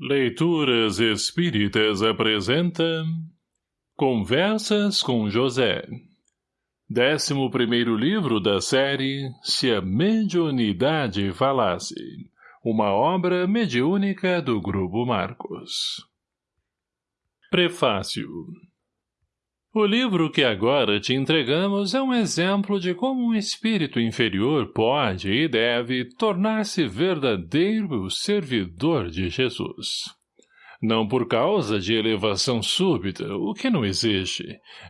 Leituras Espíritas apresenta Conversas com José. Décimo primeiro livro da série Se a Mediunidade Falasse Uma obra mediúnica do Grupo Marcos. Prefácio o livro que agora te entregamos é um exemplo de como um espírito inferior pode e deve tornar-se verdadeiro servidor de Jesus. Não por causa de elevação súbita, o que não existe,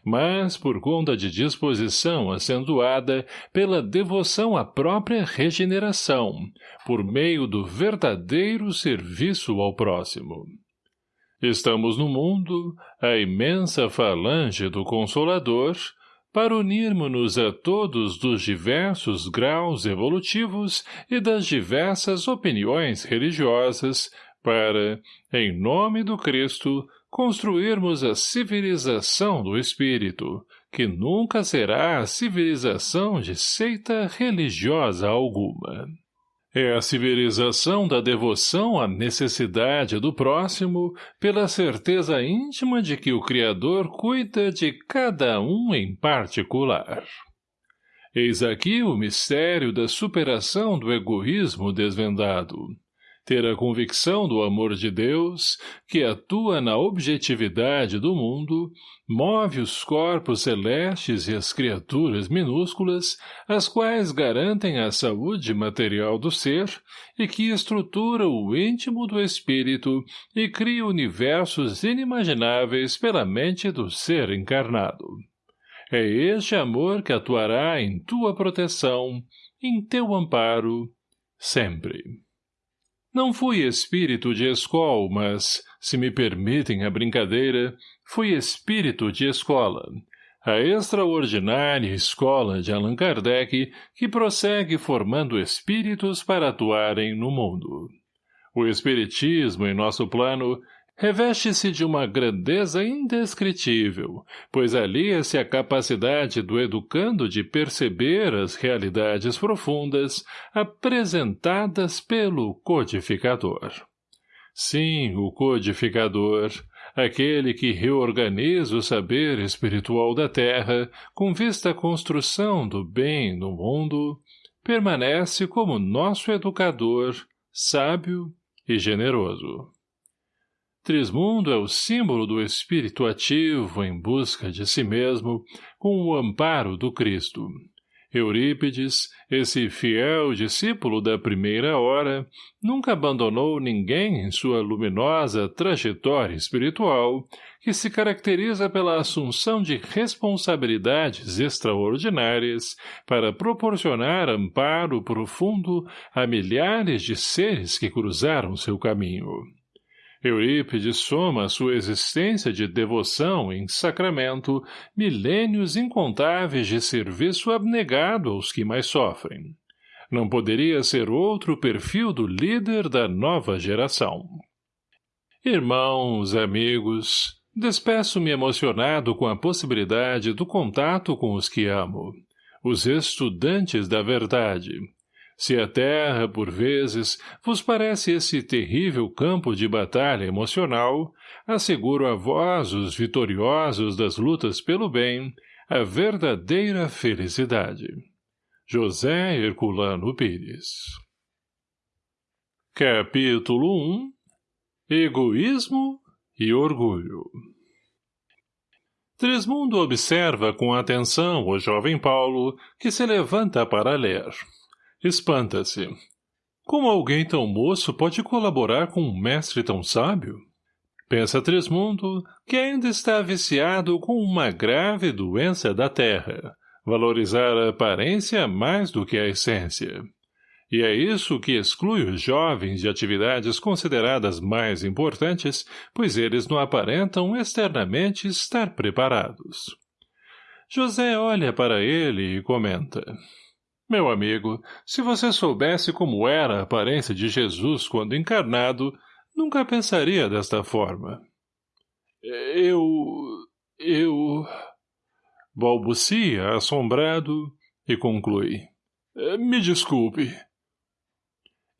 mas por conta de disposição acentuada pela devoção à própria regeneração, por meio do verdadeiro serviço ao próximo. Estamos no mundo, a imensa falange do Consolador, para unirmos-nos a todos dos diversos graus evolutivos e das diversas opiniões religiosas, para, em nome do Cristo, construirmos a civilização do Espírito, que nunca será a civilização de seita religiosa alguma. É a civilização da devoção à necessidade do próximo pela certeza íntima de que o Criador cuida de cada um em particular. Eis aqui o mistério da superação do egoísmo desvendado ter a convicção do amor de Deus, que atua na objetividade do mundo, move os corpos celestes e as criaturas minúsculas, as quais garantem a saúde material do ser e que estrutura o íntimo do espírito e cria universos inimagináveis pela mente do ser encarnado. É este amor que atuará em tua proteção, em teu amparo, sempre. Não fui espírito de escola, mas, se me permitem a brincadeira, fui espírito de escola, a extraordinária escola de Allan Kardec que prossegue formando espíritos para atuarem no mundo. O espiritismo, em nosso plano, reveste-se de uma grandeza indescritível, pois alia-se a capacidade do educando de perceber as realidades profundas apresentadas pelo codificador. Sim, o codificador, aquele que reorganiza o saber espiritual da Terra com vista à construção do bem no mundo, permanece como nosso educador, sábio e generoso. Trismundo é o símbolo do espírito ativo em busca de si mesmo, com o amparo do Cristo. Eurípides, esse fiel discípulo da primeira hora, nunca abandonou ninguém em sua luminosa trajetória espiritual, que se caracteriza pela assunção de responsabilidades extraordinárias para proporcionar amparo profundo a milhares de seres que cruzaram seu caminho. Eurípides soma sua existência de devoção em sacramento milênios incontáveis de serviço abnegado aos que mais sofrem. Não poderia ser outro perfil do líder da nova geração. Irmãos, amigos, despeço-me emocionado com a possibilidade do contato com os que amo, os estudantes da verdade, se a terra, por vezes, vos parece esse terrível campo de batalha emocional, asseguro a vós, os vitoriosos das lutas pelo bem, a verdadeira felicidade. José Herculano Pires Capítulo 1 Egoísmo e Orgulho Trismundo observa com atenção o jovem Paulo, que se levanta para ler. Espanta-se. Como alguém tão moço pode colaborar com um mestre tão sábio? Pensa Trismundo, que ainda está viciado com uma grave doença da terra, valorizar a aparência mais do que a essência. E é isso que exclui os jovens de atividades consideradas mais importantes, pois eles não aparentam externamente estar preparados. José olha para ele e comenta. Meu amigo, se você soubesse como era a aparência de Jesus quando encarnado, nunca pensaria desta forma. Eu... eu... Balbucia, assombrado, e conclui. Me desculpe.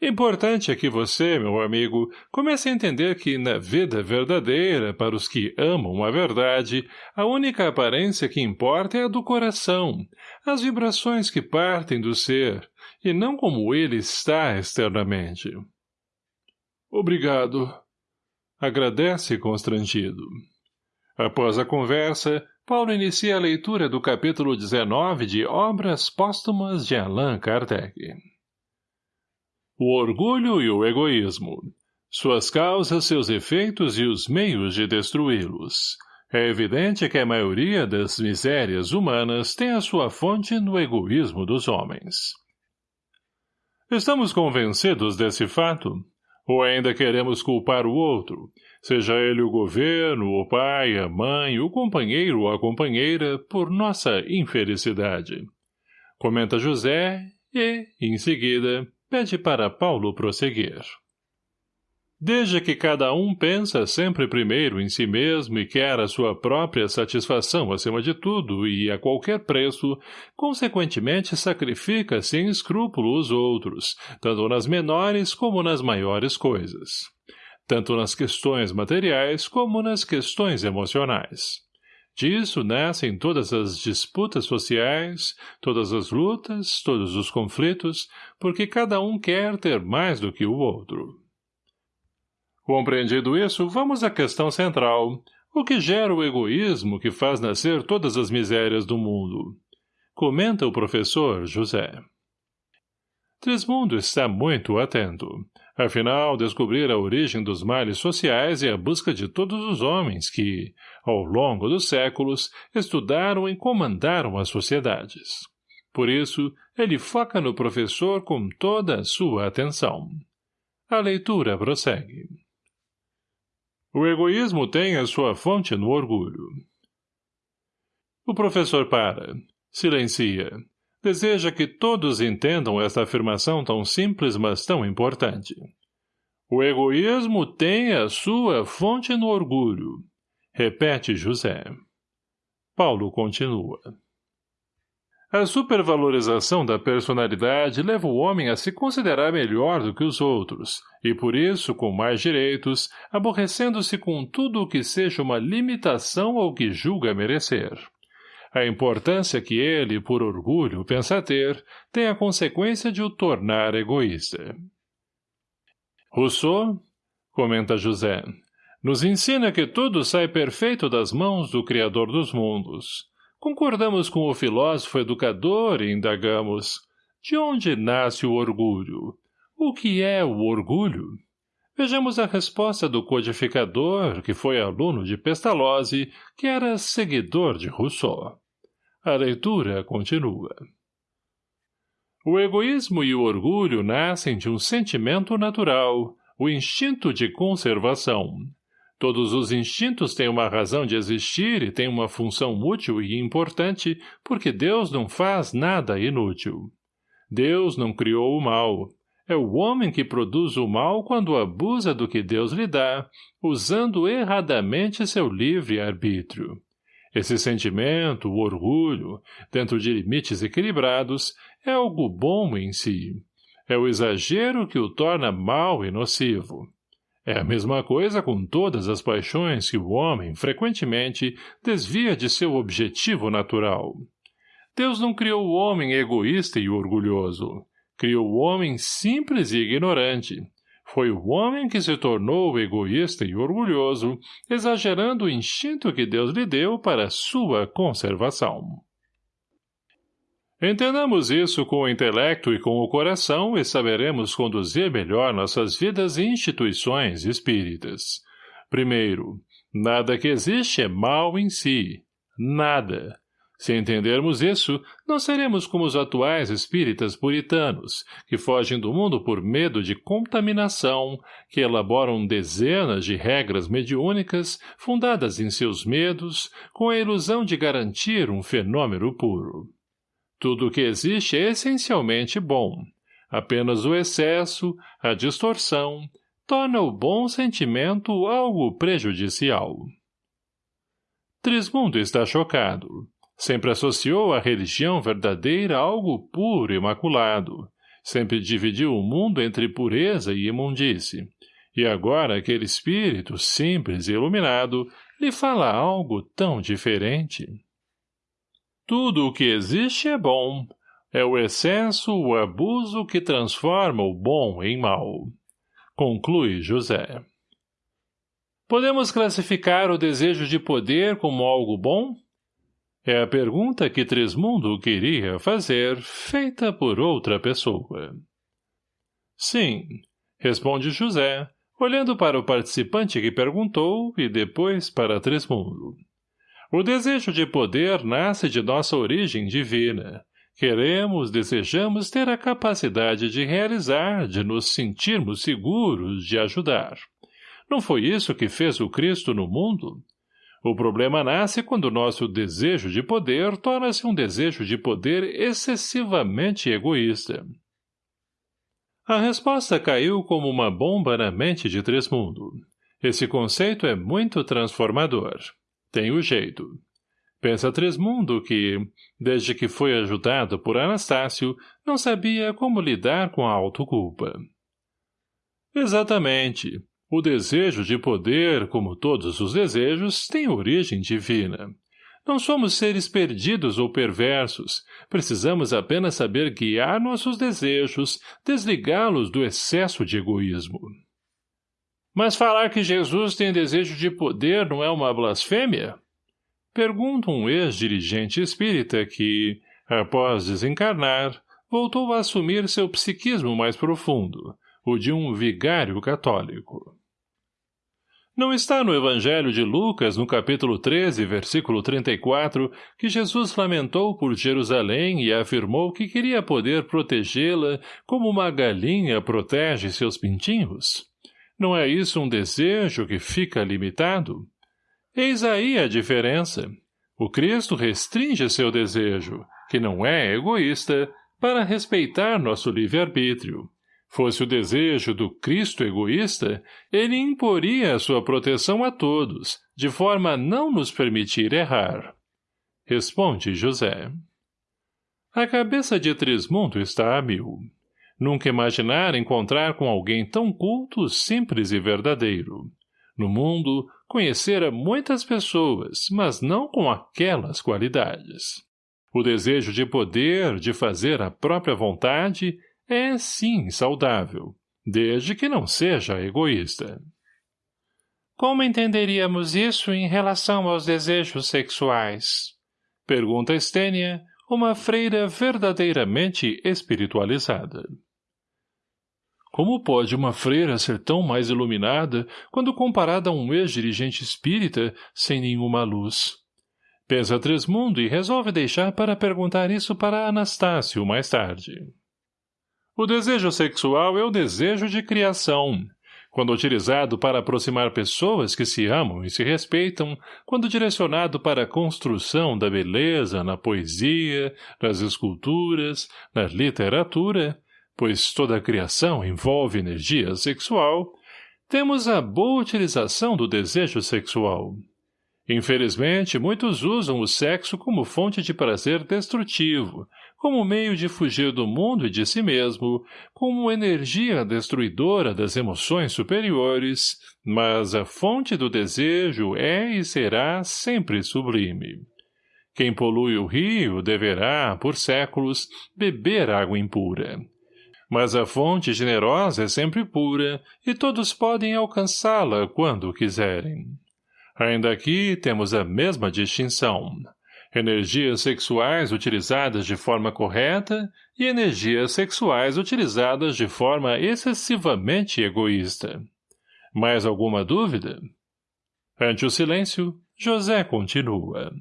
Importante é que você, meu amigo, comece a entender que na vida verdadeira, para os que amam a verdade, a única aparência que importa é a do coração, as vibrações que partem do ser, e não como ele está externamente. Obrigado. Agradece constrangido. Após a conversa, Paulo inicia a leitura do capítulo 19 de Obras Póstumas de Allan Kardec. O orgulho e o egoísmo. Suas causas, seus efeitos e os meios de destruí-los. É evidente que a maioria das misérias humanas tem a sua fonte no egoísmo dos homens. Estamos convencidos desse fato? Ou ainda queremos culpar o outro, seja ele o governo, o pai, a mãe, o companheiro ou a companheira, por nossa infelicidade? Comenta José e, em seguida, pede para Paulo prosseguir. Desde que cada um pensa sempre primeiro em si mesmo e quer a sua própria satisfação acima de tudo e a qualquer preço, consequentemente sacrifica sem escrúpulo os outros, tanto nas menores como nas maiores coisas. Tanto nas questões materiais como nas questões emocionais. Disso nascem todas as disputas sociais, todas as lutas, todos os conflitos, porque cada um quer ter mais do que o outro. Compreendido isso, vamos à questão central, o que gera o egoísmo que faz nascer todas as misérias do mundo. Comenta o professor José. Trismundo está muito atento. Afinal, descobrir a origem dos males sociais é a busca de todos os homens que, ao longo dos séculos, estudaram e comandaram as sociedades. Por isso, ele foca no professor com toda a sua atenção. A leitura prossegue. O egoísmo tem a sua fonte no orgulho. O professor para. Silencia deseja que todos entendam esta afirmação tão simples, mas tão importante. O egoísmo tem a sua fonte no orgulho. Repete José. Paulo continua. A supervalorização da personalidade leva o homem a se considerar melhor do que os outros, e por isso, com mais direitos, aborrecendo-se com tudo o que seja uma limitação ao que julga merecer. A importância que ele, por orgulho, pensa ter, tem a consequência de o tornar egoísta. Rousseau, comenta José, nos ensina que tudo sai perfeito das mãos do Criador dos mundos. Concordamos com o filósofo educador e indagamos, de onde nasce o orgulho? O que é o orgulho? Vejamos a resposta do codificador, que foi aluno de Pestalozzi, que era seguidor de Rousseau. A leitura continua. O egoísmo e o orgulho nascem de um sentimento natural, o instinto de conservação. Todos os instintos têm uma razão de existir e têm uma função útil e importante, porque Deus não faz nada inútil. Deus não criou o mal. É o homem que produz o mal quando abusa do que Deus lhe dá, usando erradamente seu livre arbítrio. Esse sentimento, o orgulho, dentro de limites equilibrados, é algo bom em si. É o exagero que o torna mau e nocivo. É a mesma coisa com todas as paixões que o homem, frequentemente, desvia de seu objetivo natural. Deus não criou o homem egoísta e orgulhoso. Criou o homem simples e ignorante, foi o homem que se tornou egoísta e orgulhoso, exagerando o instinto que Deus lhe deu para sua conservação. Entendamos isso com o intelecto e com o coração e saberemos conduzir melhor nossas vidas e instituições espíritas. Primeiro, nada que existe é mal em si. Nada. Se entendermos isso, não seremos como os atuais espíritas puritanos, que fogem do mundo por medo de contaminação, que elaboram dezenas de regras mediúnicas fundadas em seus medos, com a ilusão de garantir um fenômeno puro. Tudo o que existe é essencialmente bom. Apenas o excesso, a distorção, torna o bom sentimento algo prejudicial. Trismundo está chocado. Sempre associou a religião verdadeira a algo puro e imaculado. Sempre dividiu o mundo entre pureza e imundície. E agora aquele espírito simples e iluminado lhe fala algo tão diferente. Tudo o que existe é bom. É o excesso, o abuso que transforma o bom em mal. Conclui José. Podemos classificar o desejo de poder como algo bom? É a pergunta que Trismundo queria fazer, feita por outra pessoa. Sim, responde José, olhando para o participante que perguntou e depois para Trismundo. O desejo de poder nasce de nossa origem divina. Queremos, desejamos ter a capacidade de realizar, de nos sentirmos seguros, de ajudar. Não foi isso que fez o Cristo no mundo? O problema nasce quando nosso desejo de poder torna-se um desejo de poder excessivamente egoísta. A resposta caiu como uma bomba na mente de Tresmundo. Esse conceito é muito transformador. Tem o jeito. Pensa Tresmundo que, desde que foi ajudado por Anastácio, não sabia como lidar com a autoculpa. Exatamente. O desejo de poder, como todos os desejos, tem origem divina. Não somos seres perdidos ou perversos. Precisamos apenas saber guiar nossos desejos, desligá-los do excesso de egoísmo. Mas falar que Jesus tem desejo de poder não é uma blasfêmia? Pergunta um ex-dirigente espírita que, após desencarnar, voltou a assumir seu psiquismo mais profundo, o de um vigário católico. Não está no Evangelho de Lucas, no capítulo 13, versículo 34, que Jesus lamentou por Jerusalém e afirmou que queria poder protegê-la como uma galinha protege seus pintinhos? Não é isso um desejo que fica limitado? Eis aí a diferença. O Cristo restringe seu desejo, que não é egoísta, para respeitar nosso livre-arbítrio. Fosse o desejo do Cristo egoísta, ele imporia sua proteção a todos, de forma a não nos permitir errar. Responde José. A cabeça de Trismundo está a mil. Nunca imaginar encontrar com alguém tão culto, simples e verdadeiro. No mundo, conhecera muitas pessoas, mas não com aquelas qualidades. O desejo de poder, de fazer a própria vontade, é, sim, saudável, desde que não seja egoísta. Como entenderíamos isso em relação aos desejos sexuais? Pergunta Estênia, uma freira verdadeiramente espiritualizada. Como pode uma freira ser tão mais iluminada quando comparada a um ex-dirigente espírita sem nenhuma luz? Pensa Tresmundo e resolve deixar para perguntar isso para Anastácio mais tarde. O desejo sexual é o desejo de criação, quando utilizado para aproximar pessoas que se amam e se respeitam, quando direcionado para a construção da beleza na poesia, nas esculturas, na literatura, pois toda a criação envolve energia sexual, temos a boa utilização do desejo sexual. Infelizmente, muitos usam o sexo como fonte de prazer destrutivo, como meio de fugir do mundo e de si mesmo, como energia destruidora das emoções superiores, mas a fonte do desejo é e será sempre sublime. Quem polui o rio deverá, por séculos, beber água impura. Mas a fonte generosa é sempre pura, e todos podem alcançá-la quando quiserem. Ainda aqui temos a mesma distinção. Energias sexuais utilizadas de forma correta e energias sexuais utilizadas de forma excessivamente egoísta. Mais alguma dúvida? Ante o silêncio, José continua.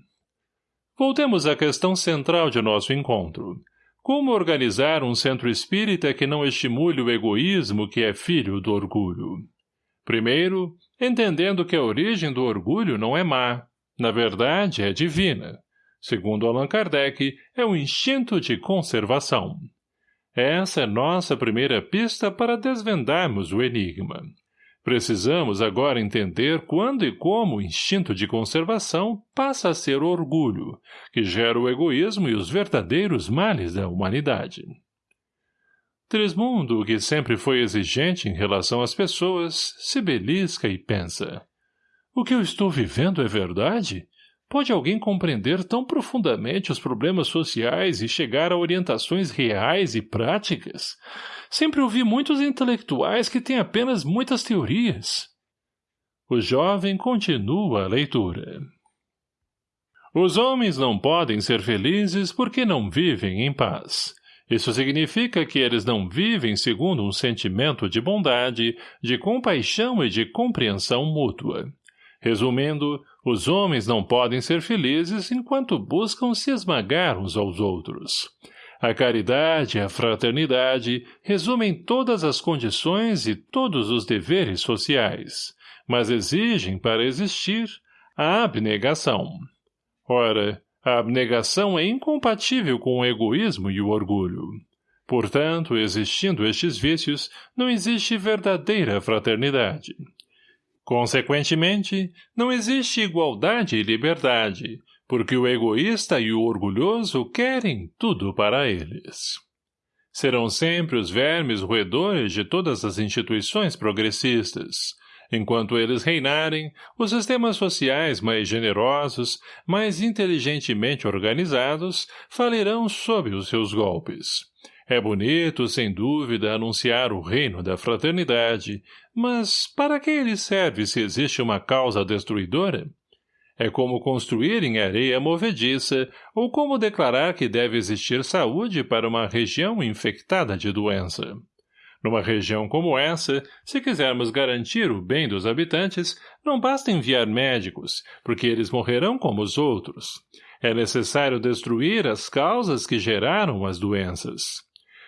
Voltemos à questão central de nosso encontro, como organizar um centro espírita que não estimule o egoísmo que é filho do orgulho? Primeiro, entendendo que a origem do orgulho não é má, na verdade é divina. Segundo Allan Kardec, é um instinto de conservação. Essa é nossa primeira pista para desvendarmos o enigma. Precisamos agora entender quando e como o instinto de conservação passa a ser orgulho, que gera o egoísmo e os verdadeiros males da humanidade. Trismundo, que sempre foi exigente em relação às pessoas, se belisca e pensa. O que eu estou vivendo é verdade? Pode alguém compreender tão profundamente os problemas sociais e chegar a orientações reais e práticas? Sempre ouvi muitos intelectuais que têm apenas muitas teorias. O jovem continua a leitura. Os homens não podem ser felizes porque não vivem em paz. Isso significa que eles não vivem segundo um sentimento de bondade, de compaixão e de compreensão mútua. Resumindo, os homens não podem ser felizes enquanto buscam se esmagar uns aos outros. A caridade e a fraternidade resumem todas as condições e todos os deveres sociais, mas exigem, para existir, a abnegação. Ora, a abnegação é incompatível com o egoísmo e o orgulho. Portanto, existindo estes vícios, não existe verdadeira fraternidade. Consequentemente, não existe igualdade e liberdade, porque o egoísta e o orgulhoso querem tudo para eles. Serão sempre os vermes roedores de todas as instituições progressistas, Enquanto eles reinarem, os sistemas sociais mais generosos, mais inteligentemente organizados, falirão sob os seus golpes. É bonito, sem dúvida, anunciar o reino da fraternidade, mas para que ele serve se existe uma causa destruidora? É como construir em areia movediça ou como declarar que deve existir saúde para uma região infectada de doença. Numa região como essa, se quisermos garantir o bem dos habitantes, não basta enviar médicos, porque eles morrerão como os outros. É necessário destruir as causas que geraram as doenças.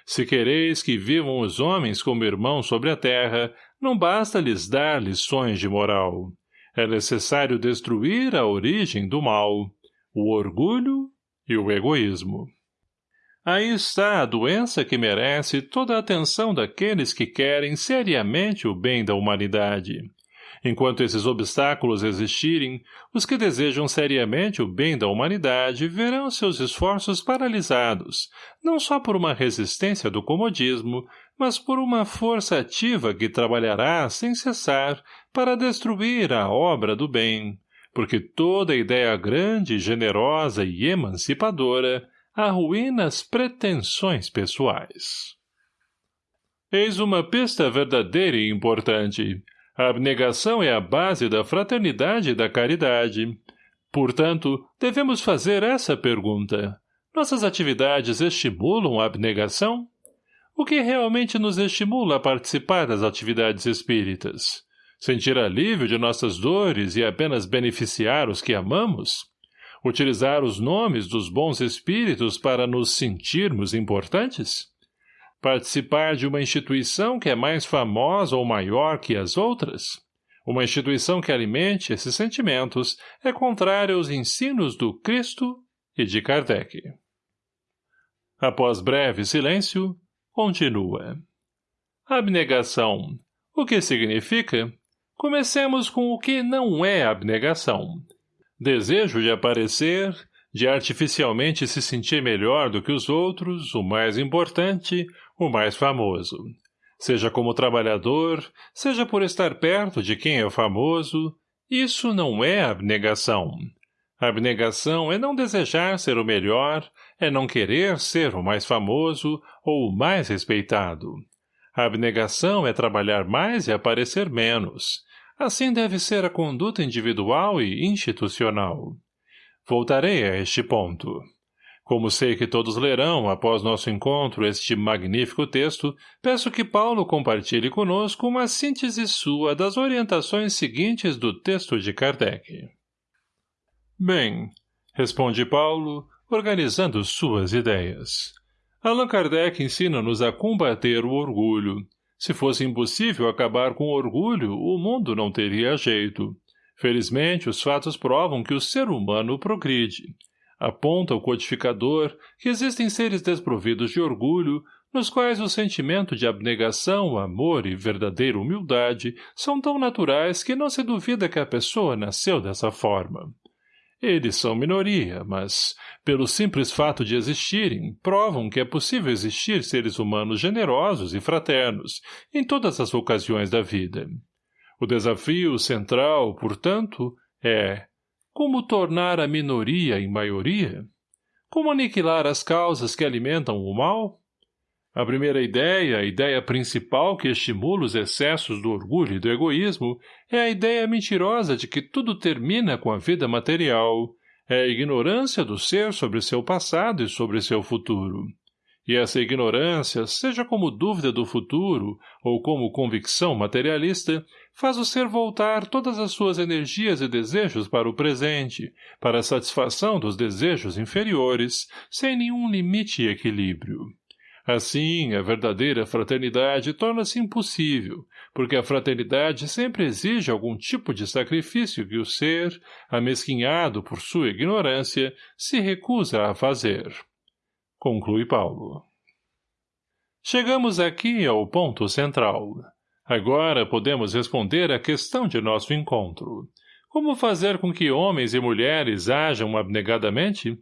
Se quereis que vivam os homens como irmãos sobre a terra, não basta lhes dar lições de moral. É necessário destruir a origem do mal, o orgulho e o egoísmo. Aí está a doença que merece toda a atenção daqueles que querem seriamente o bem da humanidade. Enquanto esses obstáculos existirem, os que desejam seriamente o bem da humanidade verão seus esforços paralisados, não só por uma resistência do comodismo, mas por uma força ativa que trabalhará sem cessar para destruir a obra do bem, porque toda ideia grande, generosa e emancipadora arruína as pretensões pessoais. Eis uma pista verdadeira e importante. A abnegação é a base da fraternidade e da caridade. Portanto, devemos fazer essa pergunta. Nossas atividades estimulam a abnegação? O que realmente nos estimula a participar das atividades espíritas? Sentir alívio de nossas dores e apenas beneficiar os que amamos? Utilizar os nomes dos bons espíritos para nos sentirmos importantes? Participar de uma instituição que é mais famosa ou maior que as outras? Uma instituição que alimente esses sentimentos é contrária aos ensinos do Cristo e de Kardec. Após breve silêncio, continua. Abnegação. O que significa? Comecemos com o que não é abnegação. Desejo de aparecer, de artificialmente se sentir melhor do que os outros, o mais importante, o mais famoso. Seja como trabalhador, seja por estar perto de quem é famoso, isso não é abnegação. Abnegação é não desejar ser o melhor, é não querer ser o mais famoso ou o mais respeitado. Abnegação é trabalhar mais e aparecer menos, Assim deve ser a conduta individual e institucional. Voltarei a este ponto. Como sei que todos lerão, após nosso encontro, este magnífico texto, peço que Paulo compartilhe conosco uma síntese sua das orientações seguintes do texto de Kardec. Bem, responde Paulo, organizando suas ideias. Allan Kardec ensina-nos a combater o orgulho, se fosse impossível acabar com o orgulho, o mundo não teria jeito. Felizmente, os fatos provam que o ser humano progride. Aponta o codificador que existem seres desprovidos de orgulho, nos quais o sentimento de abnegação, amor e verdadeira humildade são tão naturais que não se duvida que a pessoa nasceu dessa forma. Eles são minoria, mas, pelo simples fato de existirem, provam que é possível existir seres humanos generosos e fraternos em todas as ocasiões da vida. O desafio central, portanto, é como tornar a minoria em maioria? Como aniquilar as causas que alimentam o mal? A primeira ideia, a ideia principal que estimula os excessos do orgulho e do egoísmo, é a ideia mentirosa de que tudo termina com a vida material, é a ignorância do ser sobre seu passado e sobre seu futuro. E essa ignorância, seja como dúvida do futuro ou como convicção materialista, faz o ser voltar todas as suas energias e desejos para o presente, para a satisfação dos desejos inferiores, sem nenhum limite e equilíbrio. Assim, a verdadeira fraternidade torna-se impossível, porque a fraternidade sempre exige algum tipo de sacrifício que o ser, amesquinhado por sua ignorância, se recusa a fazer. Conclui Paulo. Chegamos aqui ao ponto central. Agora podemos responder à questão de nosso encontro. Como fazer com que homens e mulheres ajam abnegadamente?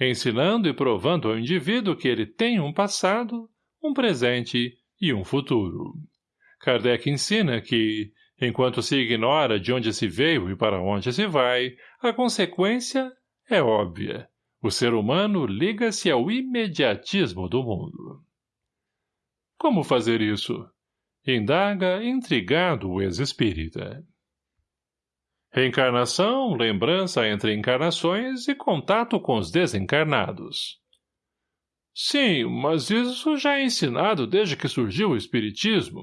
ensinando e provando ao indivíduo que ele tem um passado, um presente e um futuro. Kardec ensina que, enquanto se ignora de onde se veio e para onde se vai, a consequência é óbvia. O ser humano liga-se ao imediatismo do mundo. Como fazer isso? Indaga intrigado o ex-espírita. Reencarnação, lembrança entre encarnações e contato com os desencarnados. Sim, mas isso já é ensinado desde que surgiu o Espiritismo,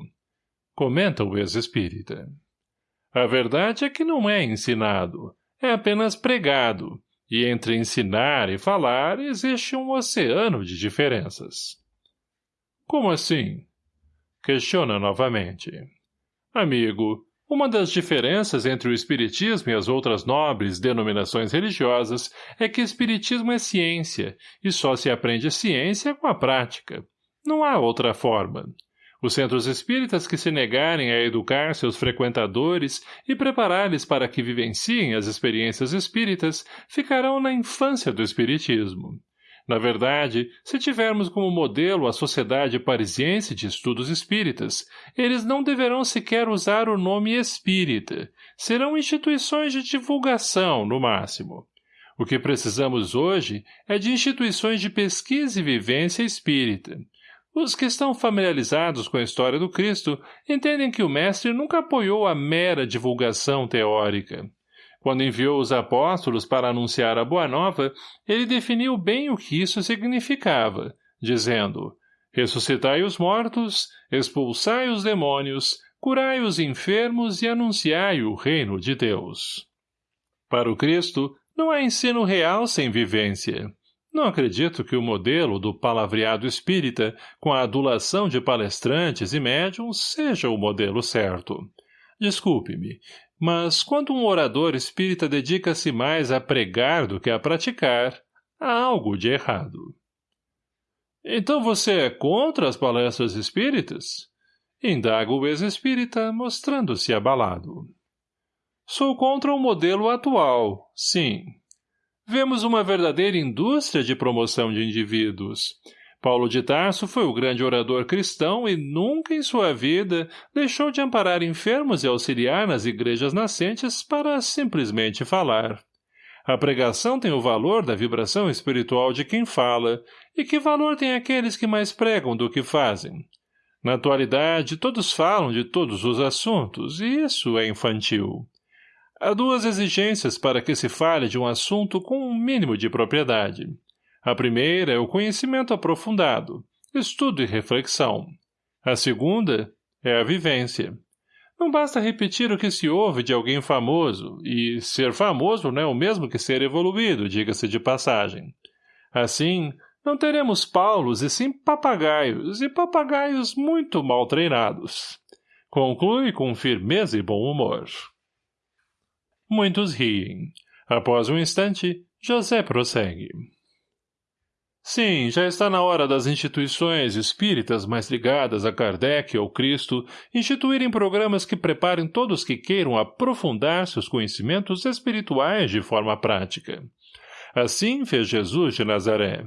comenta o ex-espírita. A verdade é que não é ensinado, é apenas pregado, e entre ensinar e falar existe um oceano de diferenças. Como assim? Questiona novamente. Amigo, uma das diferenças entre o Espiritismo e as outras nobres denominações religiosas é que Espiritismo é ciência, e só se aprende ciência com a prática. Não há outra forma. Os centros espíritas que se negarem a educar seus frequentadores e preparar-lhes para que vivenciem as experiências espíritas ficarão na infância do espiritismo. Na verdade, se tivermos como modelo a Sociedade Parisiense de Estudos Espíritas, eles não deverão sequer usar o nome espírita. Serão instituições de divulgação, no máximo. O que precisamos hoje é de instituições de pesquisa e vivência espírita. Os que estão familiarizados com a história do Cristo entendem que o mestre nunca apoiou a mera divulgação teórica. Quando enviou os apóstolos para anunciar a Boa Nova, ele definiu bem o que isso significava, dizendo, ressuscitai os mortos, expulsai os demônios, curai os enfermos e anunciai o reino de Deus. Para o Cristo, não há ensino real sem vivência. Não acredito que o modelo do palavreado espírita, com a adulação de palestrantes e médiums, seja o modelo certo. Desculpe-me, mas quando um orador espírita dedica-se mais a pregar do que a praticar, há algo de errado. Então você é contra as palestras espíritas? Indaga o ex-espírita, mostrando-se abalado. Sou contra o modelo atual, sim. Vemos uma verdadeira indústria de promoção de indivíduos. Paulo de Tarso foi o grande orador cristão e nunca em sua vida deixou de amparar enfermos e auxiliar nas igrejas nascentes para simplesmente falar. A pregação tem o valor da vibração espiritual de quem fala, e que valor tem aqueles que mais pregam do que fazem? Na atualidade, todos falam de todos os assuntos, e isso é infantil. Há duas exigências para que se fale de um assunto com um mínimo de propriedade. A primeira é o conhecimento aprofundado, estudo e reflexão. A segunda é a vivência. Não basta repetir o que se ouve de alguém famoso, e ser famoso não é o mesmo que ser evoluído, diga-se de passagem. Assim, não teremos paulos e sim papagaios, e papagaios muito mal treinados. Conclui com firmeza e bom humor. Muitos riem. Após um instante, José prossegue. Sim, já está na hora das instituições espíritas mais ligadas a Kardec ou Cristo instituírem programas que preparem todos que queiram aprofundar seus conhecimentos espirituais de forma prática. Assim fez Jesus de Nazaré.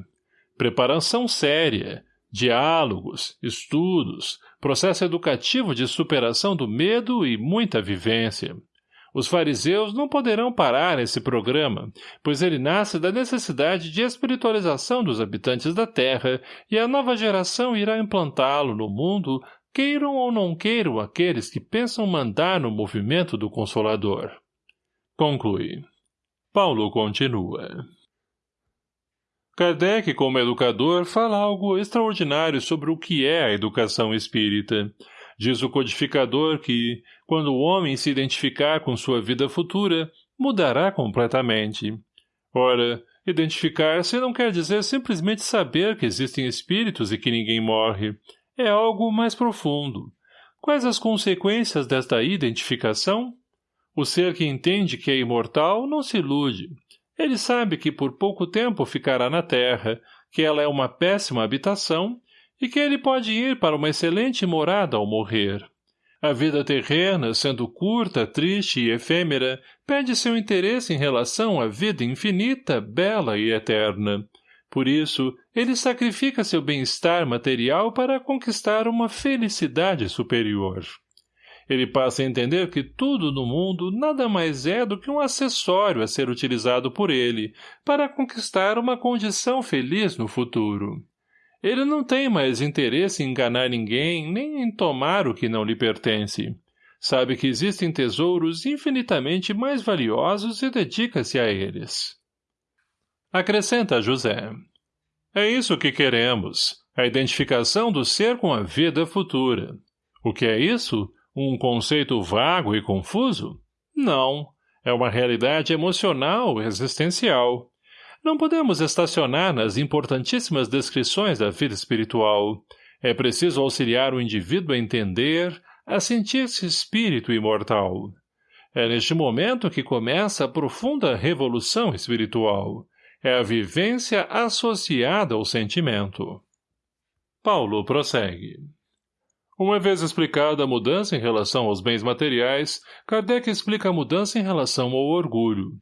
Preparação séria, diálogos, estudos, processo educativo de superação do medo e muita vivência. Os fariseus não poderão parar esse programa, pois ele nasce da necessidade de espiritualização dos habitantes da Terra e a nova geração irá implantá-lo no mundo, queiram ou não queiram aqueles que pensam mandar no movimento do Consolador. Conclui. Paulo continua. Kardec, como educador, fala algo extraordinário sobre o que é a educação espírita. Diz o codificador que, quando o homem se identificar com sua vida futura, mudará completamente. Ora, identificar-se não quer dizer simplesmente saber que existem espíritos e que ninguém morre. É algo mais profundo. Quais as consequências desta identificação? O ser que entende que é imortal não se ilude. Ele sabe que por pouco tempo ficará na terra, que ela é uma péssima habitação e que ele pode ir para uma excelente morada ao morrer. A vida terrena, sendo curta, triste e efêmera, perde seu interesse em relação à vida infinita, bela e eterna. Por isso, ele sacrifica seu bem-estar material para conquistar uma felicidade superior. Ele passa a entender que tudo no mundo nada mais é do que um acessório a ser utilizado por ele, para conquistar uma condição feliz no futuro. Ele não tem mais interesse em enganar ninguém, nem em tomar o que não lhe pertence. Sabe que existem tesouros infinitamente mais valiosos e dedica-se a eles. Acrescenta José. É isso que queremos, a identificação do ser com a vida futura. O que é isso? Um conceito vago e confuso? Não. É uma realidade emocional, existencial. Não podemos estacionar nas importantíssimas descrições da vida espiritual. É preciso auxiliar o indivíduo a entender, a sentir-se espírito imortal. É neste momento que começa a profunda revolução espiritual. É a vivência associada ao sentimento. Paulo prossegue. Uma vez explicada a mudança em relação aos bens materiais, Kardec explica a mudança em relação ao orgulho.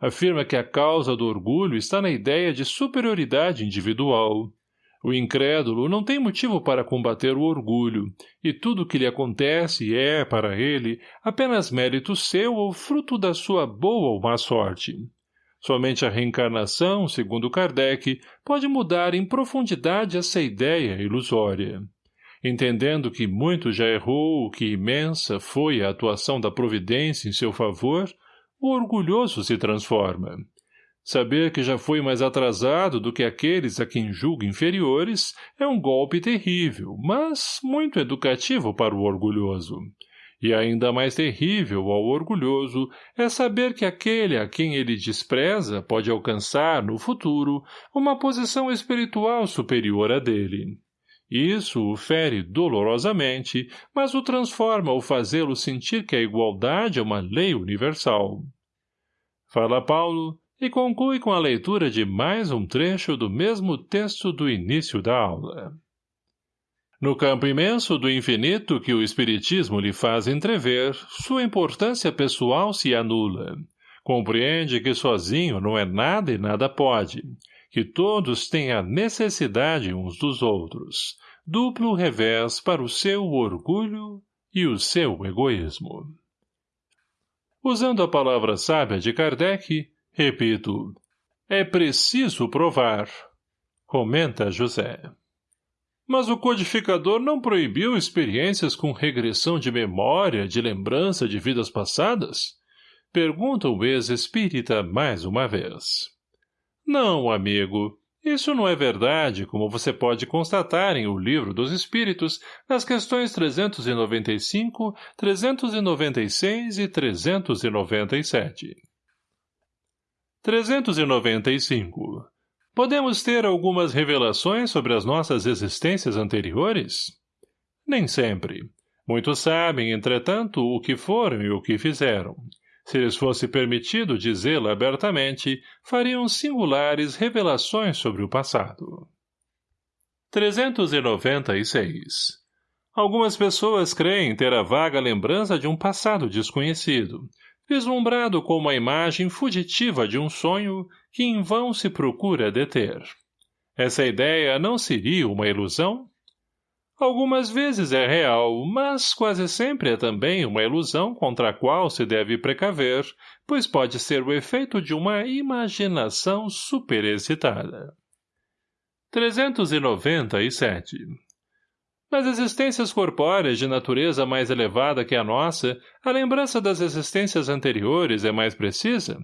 Afirma que a causa do orgulho está na ideia de superioridade individual. O incrédulo não tem motivo para combater o orgulho, e tudo o que lhe acontece é, para ele, apenas mérito seu ou fruto da sua boa ou má sorte. Somente a reencarnação, segundo Kardec, pode mudar em profundidade essa ideia ilusória. Entendendo que muito já errou, que imensa foi a atuação da providência em seu favor, o orgulhoso se transforma. Saber que já foi mais atrasado do que aqueles a quem julga inferiores é um golpe terrível, mas muito educativo para o orgulhoso. E ainda mais terrível ao orgulhoso é saber que aquele a quem ele despreza pode alcançar, no futuro, uma posição espiritual superior à dele. Isso o fere dolorosamente, mas o transforma ao fazê-lo sentir que a igualdade é uma lei universal. Fala Paulo e conclui com a leitura de mais um trecho do mesmo texto do início da aula. No campo imenso do infinito que o Espiritismo lhe faz entrever, sua importância pessoal se anula. Compreende que sozinho não é nada e nada pode, que todos têm a necessidade uns dos outros, duplo revés para o seu orgulho e o seu egoísmo. Usando a palavra sábia de Kardec, repito, é preciso provar, comenta José. Mas o codificador não proibiu experiências com regressão de memória, de lembrança de vidas passadas? Pergunta o ex-espírita mais uma vez. Não, amigo. Isso não é verdade, como você pode constatar em O Livro dos Espíritos, nas questões 395, 396 e 397. 395. Podemos ter algumas revelações sobre as nossas existências anteriores? Nem sempre. Muitos sabem, entretanto, o que foram e o que fizeram. Se lhes fosse permitido dizê-la abertamente, fariam singulares revelações sobre o passado. 396 Algumas pessoas creem ter a vaga lembrança de um passado desconhecido, vislumbrado como a imagem fugitiva de um sonho que em vão se procura deter. Essa ideia não seria uma ilusão? Algumas vezes é real, mas quase sempre é também uma ilusão contra a qual se deve precaver, pois pode ser o efeito de uma imaginação superexcitada. 397 nas existências corpóreas de natureza mais elevada que a nossa, a lembrança das existências anteriores é mais precisa?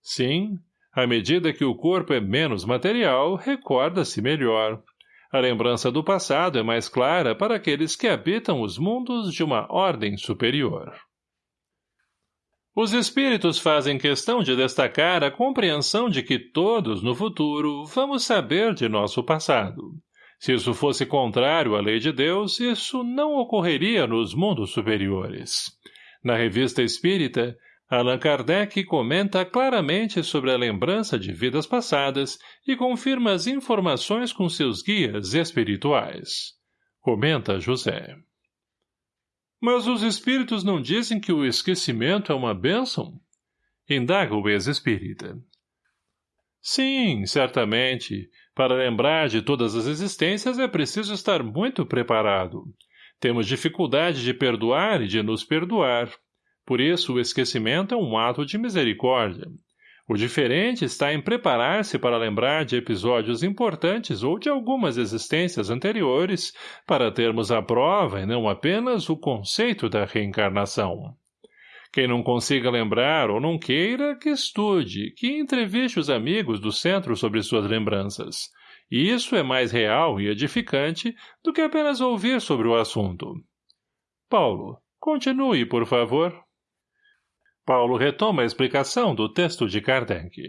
Sim, à medida que o corpo é menos material, recorda-se melhor. A lembrança do passado é mais clara para aqueles que habitam os mundos de uma ordem superior. Os espíritos fazem questão de destacar a compreensão de que todos, no futuro, vamos saber de nosso passado. Se isso fosse contrário à lei de Deus, isso não ocorreria nos mundos superiores. Na revista espírita, Allan Kardec comenta claramente sobre a lembrança de vidas passadas e confirma as informações com seus guias espirituais. Comenta José. Mas os espíritos não dizem que o esquecimento é uma bênção? Indaga o ex-espírita. Sim, certamente. Para lembrar de todas as existências é preciso estar muito preparado. Temos dificuldade de perdoar e de nos perdoar. Por isso, o esquecimento é um ato de misericórdia. O diferente está em preparar-se para lembrar de episódios importantes ou de algumas existências anteriores para termos a prova e não apenas o conceito da reencarnação. Quem não consiga lembrar ou não queira, que estude, que entreviste os amigos do centro sobre suas lembranças. E isso é mais real e edificante do que apenas ouvir sobre o assunto. Paulo, continue, por favor. Paulo retoma a explicação do texto de Kardec.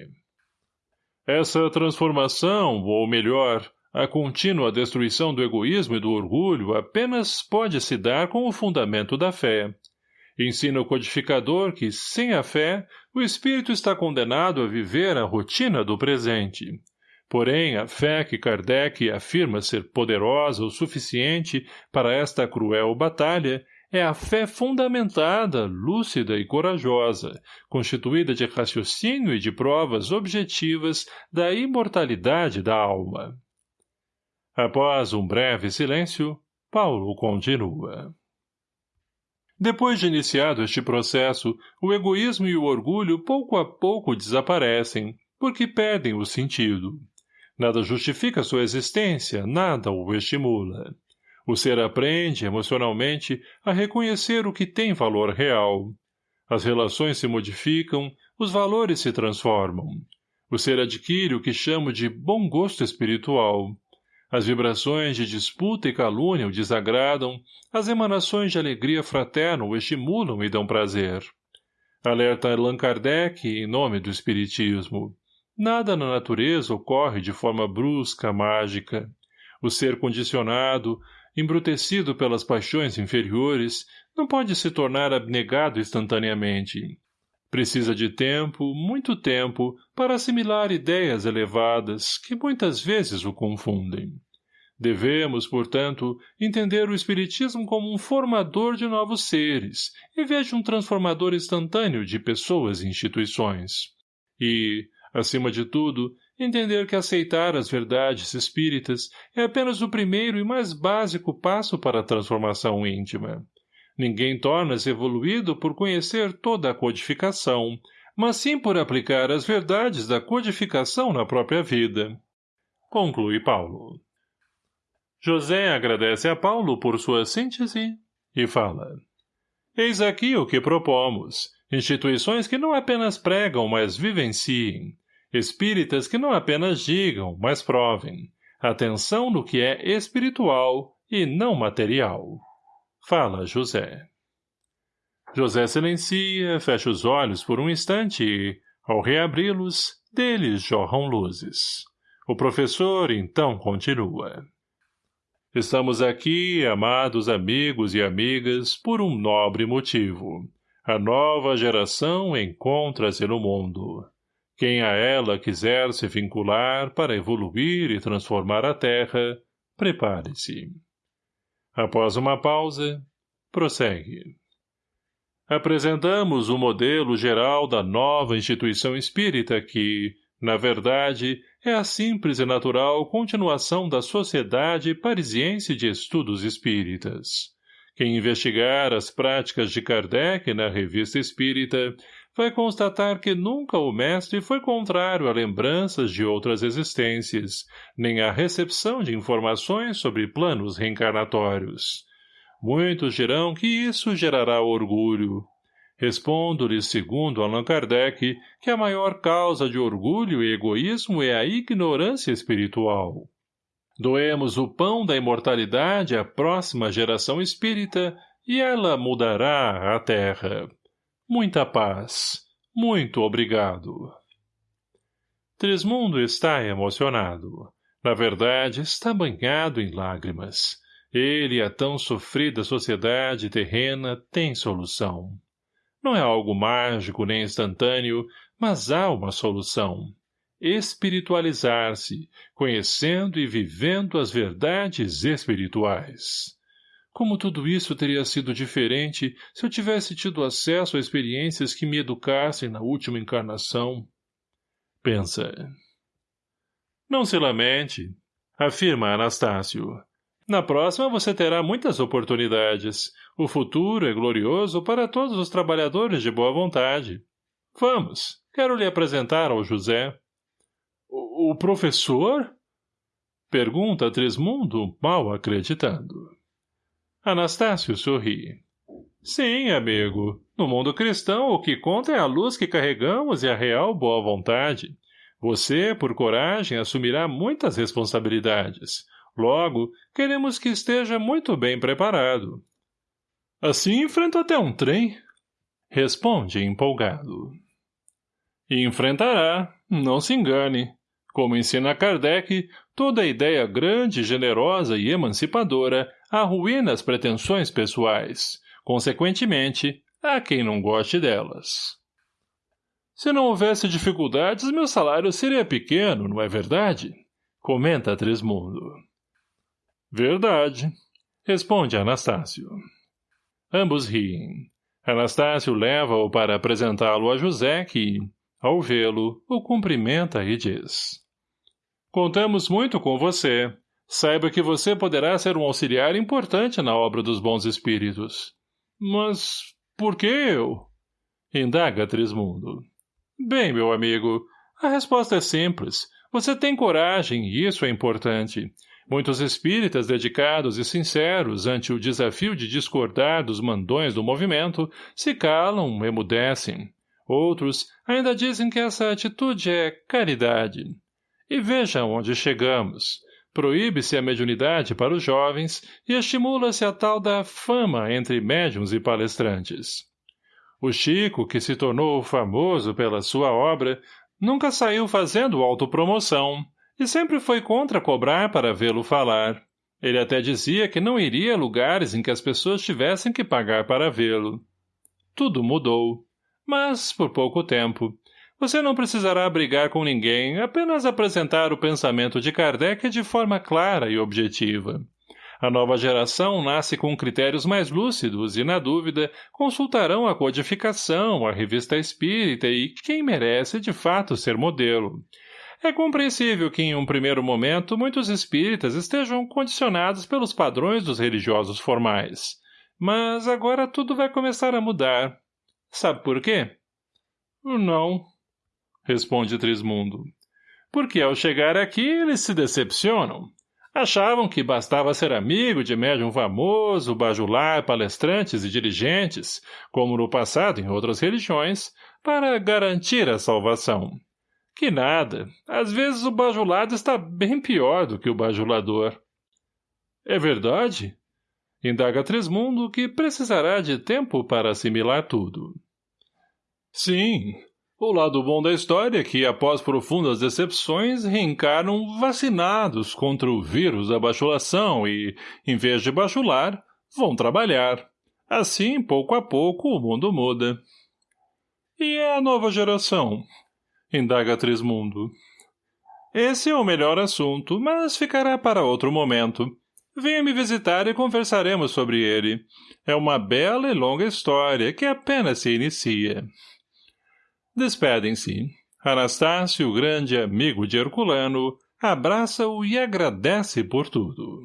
Essa transformação, ou melhor, a contínua destruição do egoísmo e do orgulho apenas pode se dar com o fundamento da fé, Ensina o codificador que, sem a fé, o espírito está condenado a viver a rotina do presente. Porém, a fé que Kardec afirma ser poderosa o suficiente para esta cruel batalha é a fé fundamentada, lúcida e corajosa, constituída de raciocínio e de provas objetivas da imortalidade da alma. Após um breve silêncio, Paulo continua. Depois de iniciado este processo, o egoísmo e o orgulho pouco a pouco desaparecem, porque perdem o sentido. Nada justifica sua existência, nada o estimula. O ser aprende, emocionalmente, a reconhecer o que tem valor real. As relações se modificam, os valores se transformam. O ser adquire o que chamo de bom gosto espiritual. As vibrações de disputa e calúnia o desagradam, as emanações de alegria fraterna o estimulam e dão prazer. Alerta Allan Kardec em nome do Espiritismo. Nada na natureza ocorre de forma brusca, mágica. O ser condicionado, embrutecido pelas paixões inferiores, não pode se tornar abnegado instantaneamente. Precisa de tempo, muito tempo, para assimilar ideias elevadas que muitas vezes o confundem. Devemos, portanto, entender o Espiritismo como um formador de novos seres, em vez de um transformador instantâneo de pessoas e instituições. E, acima de tudo, entender que aceitar as verdades espíritas é apenas o primeiro e mais básico passo para a transformação íntima. Ninguém torna-se evoluído por conhecer toda a codificação, mas sim por aplicar as verdades da codificação na própria vida. Conclui Paulo. José agradece a Paulo por sua síntese e fala. Eis aqui o que propomos. Instituições que não apenas pregam, mas vivenciem. Espíritas que não apenas digam, mas provem. Atenção no que é espiritual e não material. Fala José. José silencia, fecha os olhos por um instante e, ao reabri-los, deles jorram luzes. O professor, então, continua. Estamos aqui, amados amigos e amigas, por um nobre motivo. A nova geração encontra-se no mundo. Quem a ela quiser se vincular para evoluir e transformar a Terra, prepare-se. Após uma pausa, prossegue. Apresentamos o modelo geral da nova instituição espírita que, na verdade, é a simples e natural continuação da Sociedade Parisiense de Estudos Espíritas. Quem investigar as práticas de Kardec na Revista Espírita vai constatar que nunca o mestre foi contrário a lembranças de outras existências, nem à recepção de informações sobre planos reencarnatórios. Muitos dirão que isso gerará orgulho. Respondo-lhes, segundo Allan Kardec, que a maior causa de orgulho e egoísmo é a ignorância espiritual. Doemos o pão da imortalidade à próxima geração espírita e ela mudará a terra. Muita paz. Muito obrigado. Trismundo está emocionado. Na verdade, está banhado em lágrimas. Ele e a tão sofrida sociedade terrena têm solução. Não é algo mágico nem instantâneo, mas há uma solução espiritualizar-se, conhecendo e vivendo as verdades espirituais. Como tudo isso teria sido diferente se eu tivesse tido acesso a experiências que me educassem na última encarnação? Pensa. Não se lamente, afirma Anastácio. Na próxima você terá muitas oportunidades. O futuro é glorioso para todos os trabalhadores de boa vontade. Vamos, quero lhe apresentar ao José. O, professor? Pergunta Trismundo, mal acreditando. Anastácio sorri. Sim, amigo. No mundo cristão, o que conta é a luz que carregamos e a real boa vontade. Você, por coragem, assumirá muitas responsabilidades. Logo, queremos que esteja muito bem preparado. Assim enfrento até um trem. Responde empolgado. Enfrentará, não se engane. Como ensina Kardec, toda ideia grande, generosa e emancipadora arruína as pretensões pessoais. Consequentemente, há quem não goste delas. Se não houvesse dificuldades, meu salário seria pequeno, não é verdade? Comenta Trismundo. Verdade, responde Anastácio. Ambos riem. Anastácio leva-o para apresentá-lo a José, que, ao vê-lo, o cumprimenta e diz. Contamos muito com você. Saiba que você poderá ser um auxiliar importante na obra dos bons espíritos. Mas por que eu? Indaga Trismundo. Bem, meu amigo, a resposta é simples. Você tem coragem e isso é importante. Muitos espíritas dedicados e sinceros ante o desafio de discordar dos mandões do movimento se calam, emudecem. Outros ainda dizem que essa atitude é caridade. E veja onde chegamos. Proíbe-se a mediunidade para os jovens e estimula-se a tal da fama entre médiums e palestrantes. O Chico, que se tornou famoso pela sua obra, nunca saiu fazendo autopromoção e sempre foi contra cobrar para vê-lo falar. Ele até dizia que não iria a lugares em que as pessoas tivessem que pagar para vê-lo. Tudo mudou mas por pouco tempo. Você não precisará brigar com ninguém, apenas apresentar o pensamento de Kardec de forma clara e objetiva. A nova geração nasce com critérios mais lúcidos e, na dúvida, consultarão a codificação, a revista espírita e quem merece de fato ser modelo. É compreensível que, em um primeiro momento, muitos espíritas estejam condicionados pelos padrões dos religiosos formais. Mas agora tudo vai começar a mudar. Sabe por quê? Não, responde Trismundo. Porque ao chegar aqui eles se decepcionam. Achavam que bastava ser amigo de médium famoso, bajular palestrantes e dirigentes, como no passado em outras religiões, para garantir a salvação. Que nada, às vezes o bajulado está bem pior do que o bajulador. É verdade? Indaga Trismundo que precisará de tempo para assimilar tudo. Sim, o lado bom da história é que, após profundas decepções, reencarnam vacinados contra o vírus da bachulação e, em vez de bachular, vão trabalhar. Assim, pouco a pouco, o mundo muda. E é a nova geração? Indaga Trismundo. Esse é o melhor assunto, mas ficará para outro momento. Venha me visitar e conversaremos sobre ele. É uma bela e longa história que apenas se inicia. Despedem-se. Anastácio, grande amigo de Herculano, abraça-o e agradece por tudo.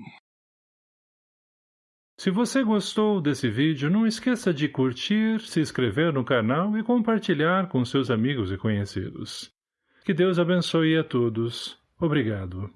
Se você gostou desse vídeo, não esqueça de curtir, se inscrever no canal e compartilhar com seus amigos e conhecidos. Que Deus abençoe a todos. Obrigado.